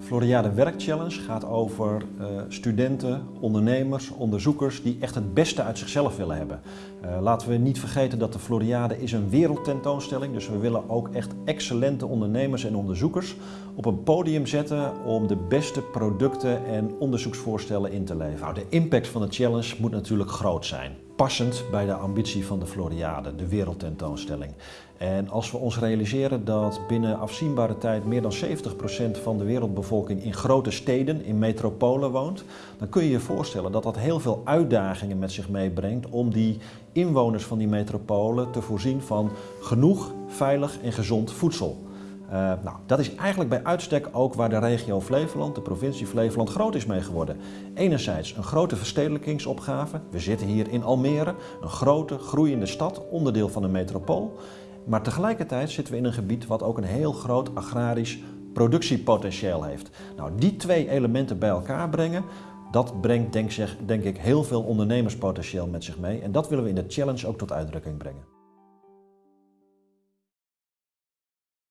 Floriade Werk Challenge gaat over uh, studenten, ondernemers, onderzoekers die echt het beste uit zichzelf willen hebben. Uh, laten we niet vergeten dat de Floriade is een wereldtentoonstelling, dus we willen ook echt excellente ondernemers en onderzoekers op een podium zetten om de beste producten en onderzoeksvoorstellen in te leveren. Nou, de impact van de challenge moet natuurlijk groot zijn passend bij de ambitie van de Floriade, de wereldtentoonstelling. En als we ons realiseren dat binnen afzienbare tijd meer dan 70% van de wereldbevolking in grote steden, in metropolen woont, dan kun je je voorstellen dat dat heel veel uitdagingen met zich meebrengt om die inwoners van die metropolen te voorzien van genoeg, veilig en gezond voedsel. Uh, nou, dat is eigenlijk bij uitstek ook waar de regio Flevoland, de provincie Flevoland, groot is mee geworden. Enerzijds een grote verstedelijkingsopgave. We zitten hier in Almere, een grote, groeiende stad, onderdeel van een metropool. Maar tegelijkertijd zitten we in een gebied wat ook een heel groot agrarisch productiepotentieel heeft. Nou, die twee elementen bij elkaar brengen, dat brengt denk, denk ik heel veel ondernemerspotentieel met zich mee. En dat willen we in de challenge ook tot uitdrukking brengen.